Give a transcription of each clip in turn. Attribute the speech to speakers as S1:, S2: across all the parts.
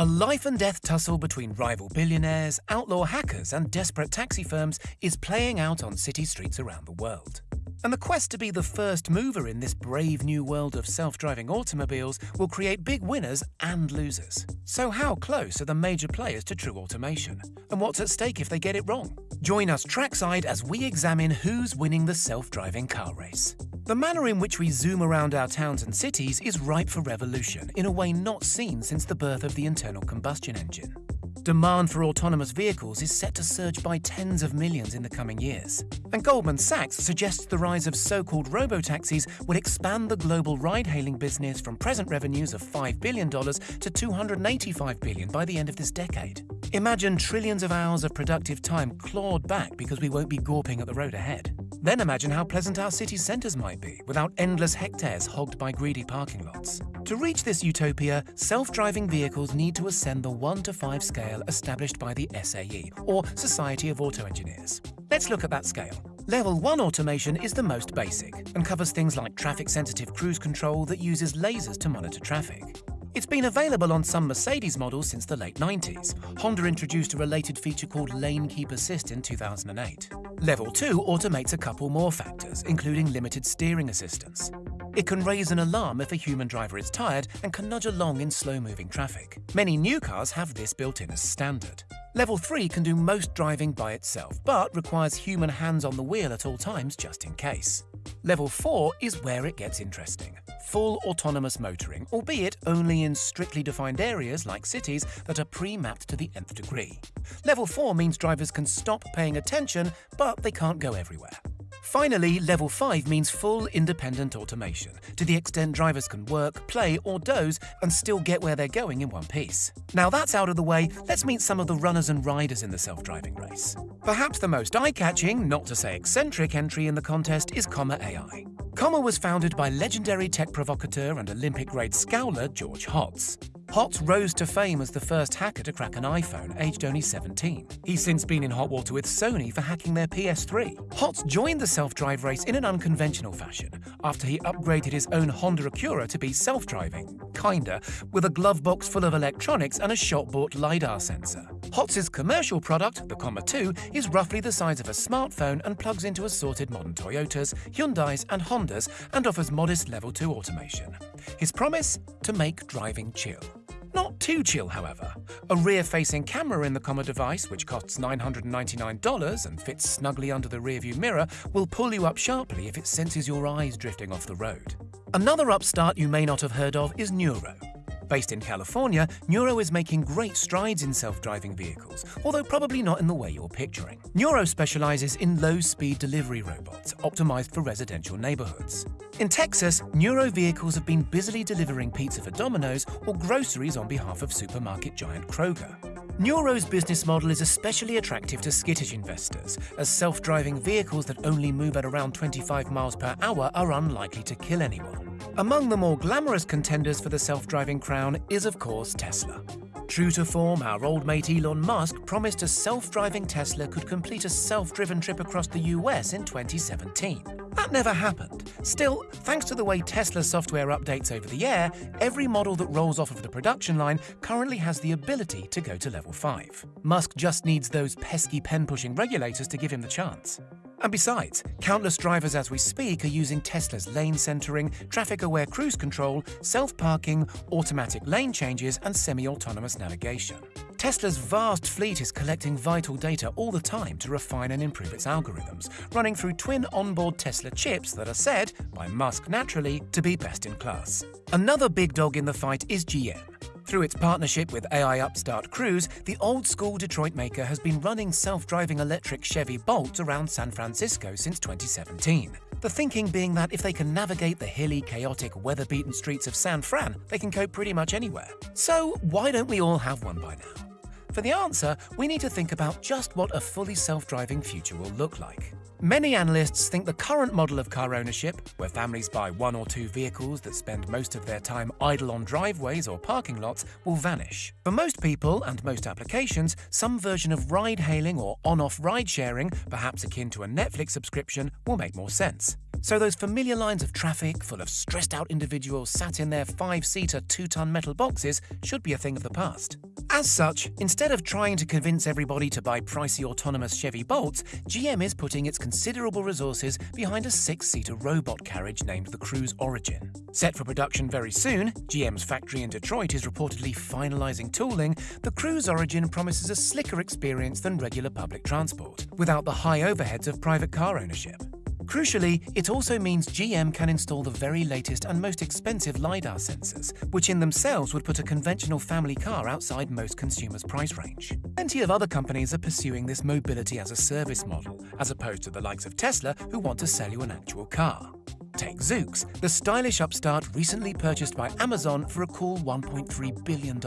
S1: A life and death tussle between rival billionaires, outlaw hackers, and desperate taxi firms is playing out on city streets around the world. And the quest to be the first mover in this brave new world of self driving automobiles will create big winners and losers. So, how close are the major players to true automation? And what's at stake if they get it wrong? Join us trackside as we examine who's winning the self driving car race. The manner in which we zoom around our towns and cities is ripe for revolution in a way not seen since the birth of the internal combustion engine. Demand for autonomous vehicles is set to surge by tens of millions in the coming years. And Goldman Sachs suggests the rise of so-called robo-taxis will expand the global ride-hailing business from present revenues of $5 billion to 285 billion by the end of this decade. Imagine trillions of hours of productive time clawed back because we won't be gawping at the road ahead. Then imagine how pleasant our city centres might be without endless hectares hogged by greedy parking lots. To reach this utopia, self-driving vehicles need to ascend the 1 to 5 scale established by the SAE, or Society of Auto Engineers. Let's look at that scale. Level 1 automation is the most basic and covers things like traffic-sensitive cruise control that uses lasers to monitor traffic. It's been available on some Mercedes models since the late 90s. Honda introduced a related feature called Lane Keep Assist in 2008. Level 2 automates a couple more factors, including limited steering assistance. It can raise an alarm if a human driver is tired and can nudge along in slow-moving traffic. Many new cars have this built in as standard. Level 3 can do most driving by itself, but requires human hands on the wheel at all times just in case. Level 4 is where it gets interesting. Full autonomous motoring, albeit only in strictly defined areas like cities that are pre-mapped to the nth degree. Level 4 means drivers can stop paying attention, but they can't go everywhere. Finally, level 5 means full independent automation, to the extent drivers can work, play or doze and still get where they're going in one piece. Now that's out of the way, let's meet some of the runners and riders in the self-driving race. Perhaps the most eye-catching, not to say eccentric entry in the contest is Comma AI. Comma was founded by legendary tech provocateur and Olympic-grade scowler George Hotz. Hotz rose to fame as the first hacker to crack an iPhone, aged only 17. He's since been in hot water with Sony for hacking their PS3. Hotz joined the self-drive race in an unconventional fashion, after he upgraded his own Honda Acura to be self-driving, kinda, with a glove box full of electronics and a shop-bought LiDAR sensor. Hotz's commercial product, the Comma 2, is roughly the size of a smartphone and plugs into assorted modern Toyotas, Hyundais and Hondas and offers modest level 2 automation. His promise? To make driving chill. Not too chill, however. A rear-facing camera in the Comma device, which costs $999 and fits snugly under the rearview mirror, will pull you up sharply if it senses your eyes drifting off the road. Another upstart you may not have heard of is Nuro. Based in California, Nuro is making great strides in self-driving vehicles, although probably not in the way you're picturing. Nuro specializes in low-speed delivery robots, optimized for residential neighborhoods. In Texas, Nuro vehicles have been busily delivering pizza for Domino's or groceries on behalf of supermarket giant Kroger. Nuro's business model is especially attractive to skittish investors, as self-driving vehicles that only move at around 25 miles per hour are unlikely to kill anyone. Among the more glamorous contenders for the self-driving crown is, of course, Tesla. True to form, our old mate Elon Musk promised a self-driving Tesla could complete a self-driven trip across the US in 2017. That never happened. Still, thanks to the way Tesla software updates over the air, every model that rolls off of the production line currently has the ability to go to level 5. Musk just needs those pesky pen-pushing regulators to give him the chance. And besides, countless drivers as we speak are using Tesla's lane centering, traffic-aware cruise control, self-parking, automatic lane changes and semi-autonomous navigation. Tesla's vast fleet is collecting vital data all the time to refine and improve its algorithms, running through twin onboard Tesla chips that are said, by Musk naturally, to be best in class. Another big dog in the fight is GM. Through its partnership with AI upstart Cruise, the old-school Detroit maker has been running self-driving electric Chevy Bolt around San Francisco since 2017. The thinking being that if they can navigate the hilly, chaotic, weather-beaten streets of San Fran, they can cope pretty much anywhere. So why don't we all have one by now? For the answer, we need to think about just what a fully self-driving future will look like. Many analysts think the current model of car ownership, where families buy one or two vehicles that spend most of their time idle on driveways or parking lots, will vanish. For most people and most applications, some version of ride hailing or on off ride sharing, perhaps akin to a Netflix subscription, will make more sense. So those familiar lines of traffic full of stressed out individuals sat in their five seater, two ton metal boxes should be a thing of the past. As such, instead of trying to convince everybody to buy pricey autonomous Chevy Bolts, GM is putting its considerable resources behind a six-seater robot carriage named the Cruise Origin. Set for production very soon, GM's factory in Detroit is reportedly finalizing tooling, the Cruise Origin promises a slicker experience than regular public transport, without the high overheads of private car ownership. Crucially, it also means GM can install the very latest and most expensive LiDAR sensors, which in themselves would put a conventional family car outside most consumers' price range. Plenty of other companies are pursuing this mobility as a service model, as opposed to the likes of Tesla who want to sell you an actual car. Take Zoox, the stylish upstart recently purchased by Amazon for a cool $1.3 billion.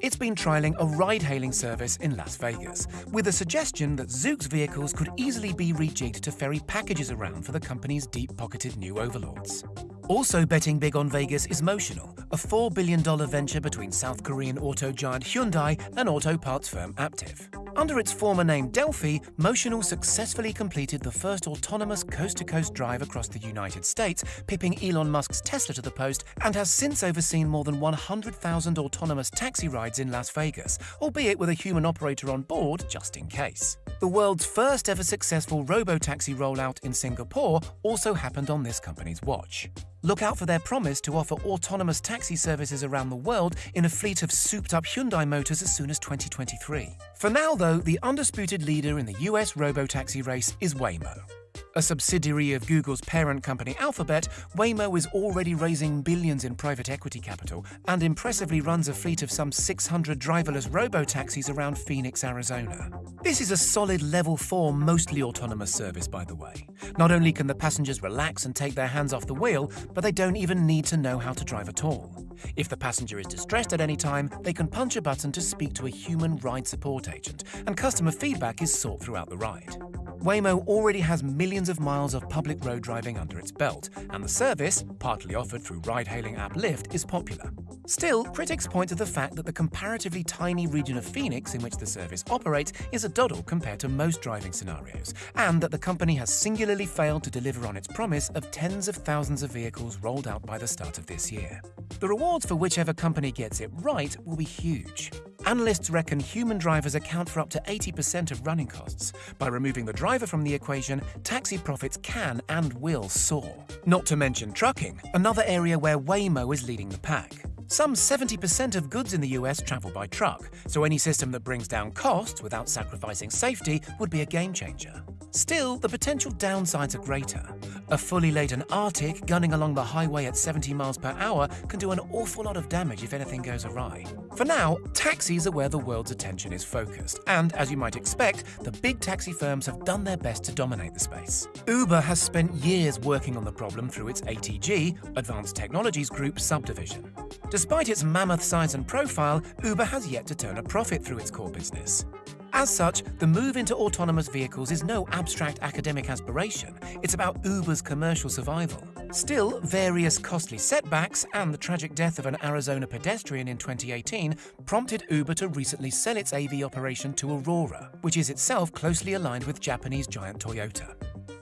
S1: It's been trialling a ride hailing service in Las Vegas, with a suggestion that Zoox vehicles could easily be rejigged to ferry packages around for the company's deep pocketed new overlords. Also betting big on Vegas is Motional, a $4 billion venture between South Korean auto giant Hyundai and auto parts firm Aptiv. Under its former name Delphi, Motional successfully completed the first autonomous coast-to-coast drive across the United States, pipping Elon Musk's Tesla to the post, and has since overseen more than 100,000 autonomous taxi rides in Las Vegas, albeit with a human operator on board just in case. The world's first ever successful robo-taxi rollout in Singapore also happened on this company's watch. Look out for their promise to offer autonomous taxi services around the world in a fleet of souped-up Hyundai motors as soon as 2023. For now, though, the undisputed leader in the US robo-taxi race is Waymo. A subsidiary of Google's parent company Alphabet, Waymo is already raising billions in private equity capital and impressively runs a fleet of some 600 driverless robo-taxis around Phoenix, Arizona. This is a solid level 4 mostly autonomous service, by the way. Not only can the passengers relax and take their hands off the wheel, but they don't even need to know how to drive at all. If the passenger is distressed at any time, they can punch a button to speak to a human ride support agent, and customer feedback is sought throughout the ride. Waymo already has millions of miles of public road driving under its belt, and the service, partly offered through ride-hailing app Lyft, is popular. Still, critics point to the fact that the comparatively tiny region of Phoenix in which the service operates is a doddle compared to most driving scenarios, and that the company has singularly failed to deliver on its promise of tens of thousands of vehicles rolled out by the start of this year. The rewards for whichever company gets it right will be huge. Analysts reckon human drivers account for up to 80% of running costs. By removing the driver from the equation, taxi profits can and will soar. Not to mention trucking, another area where Waymo is leading the pack. Some 70% of goods in the US travel by truck, so any system that brings down costs without sacrificing safety would be a game changer. Still, the potential downsides are greater. A fully laden artic gunning along the highway at 70 miles per hour can do an awful lot of damage if anything goes awry. For now, taxis are where the world's attention is focused, and as you might expect, the big taxi firms have done their best to dominate the space. Uber has spent years working on the problem through its ATG, Advanced Technologies Group subdivision. Despite its mammoth size and profile, Uber has yet to turn a profit through its core business. As such, the move into autonomous vehicles is no abstract academic aspiration, it's about Uber's commercial survival. Still, various costly setbacks and the tragic death of an Arizona pedestrian in 2018 prompted Uber to recently sell its AV operation to Aurora, which is itself closely aligned with Japanese giant Toyota.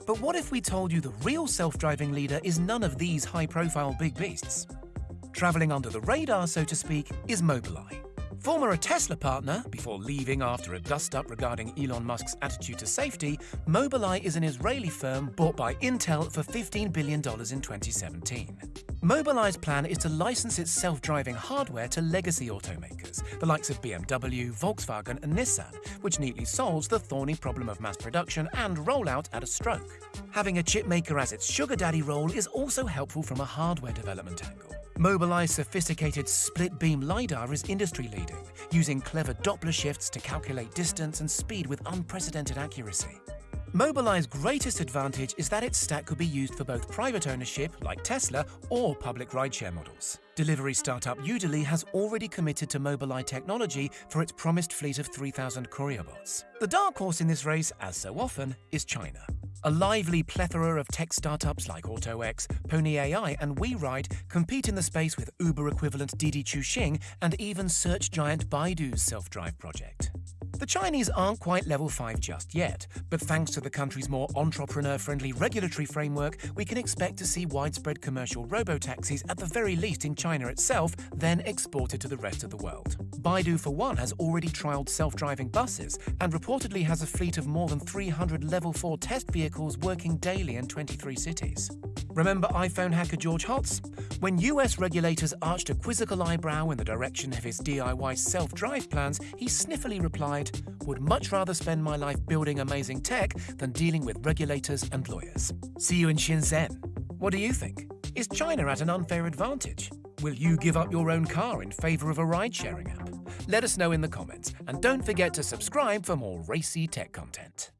S1: But what if we told you the real self-driving leader is none of these high-profile big beasts? Travelling under the radar, so to speak, is Mobileye. Former a Tesla partner, before leaving after a dust-up regarding Elon Musk's attitude to safety, Mobileye is an Israeli firm bought by Intel for $15 billion in 2017. Mobileye's plan is to license its self-driving hardware to legacy automakers, the likes of BMW, Volkswagen and Nissan, which neatly solves the thorny problem of mass production and rollout at a stroke. Having a chipmaker as its sugar daddy role is also helpful from a hardware development angle. Mobileye's sophisticated split-beam LiDAR is industry-leading, using clever Doppler shifts to calculate distance and speed with unprecedented accuracy. Mobileye's greatest advantage is that its stack could be used for both private ownership, like Tesla, or public rideshare models. Delivery startup Udelv has already committed to Mobileye technology for its promised fleet of 3,000 courier bots. The dark horse in this race, as so often, is China. A lively plethora of tech startups like AutoX, Pony AI, and WeRide compete in the space with Uber equivalent Didi Chuxing and even search giant Baidu's self drive project. The Chinese aren't quite level 5 just yet, but thanks to the country's more entrepreneur friendly regulatory framework, we can expect to see widespread commercial robo-taxis at the very least in China itself, then exported to the rest of the world. Baidu, for one, has already trialled self driving buses and reportedly has a fleet of more than 300 level 4 test vehicles working daily in 23 cities. Remember iPhone hacker George Hotz? When US regulators arched a quizzical eyebrow in the direction of his DIY self drive plans, he sniffily replied, Would much rather spend my life building amazing tech than dealing with regulators and lawyers. See you in Shenzhen. What do you think? Is China at an unfair advantage? Will you give up your own car in favour of a ride sharing app? Let us know in the comments, and don't forget to subscribe for more racy tech content.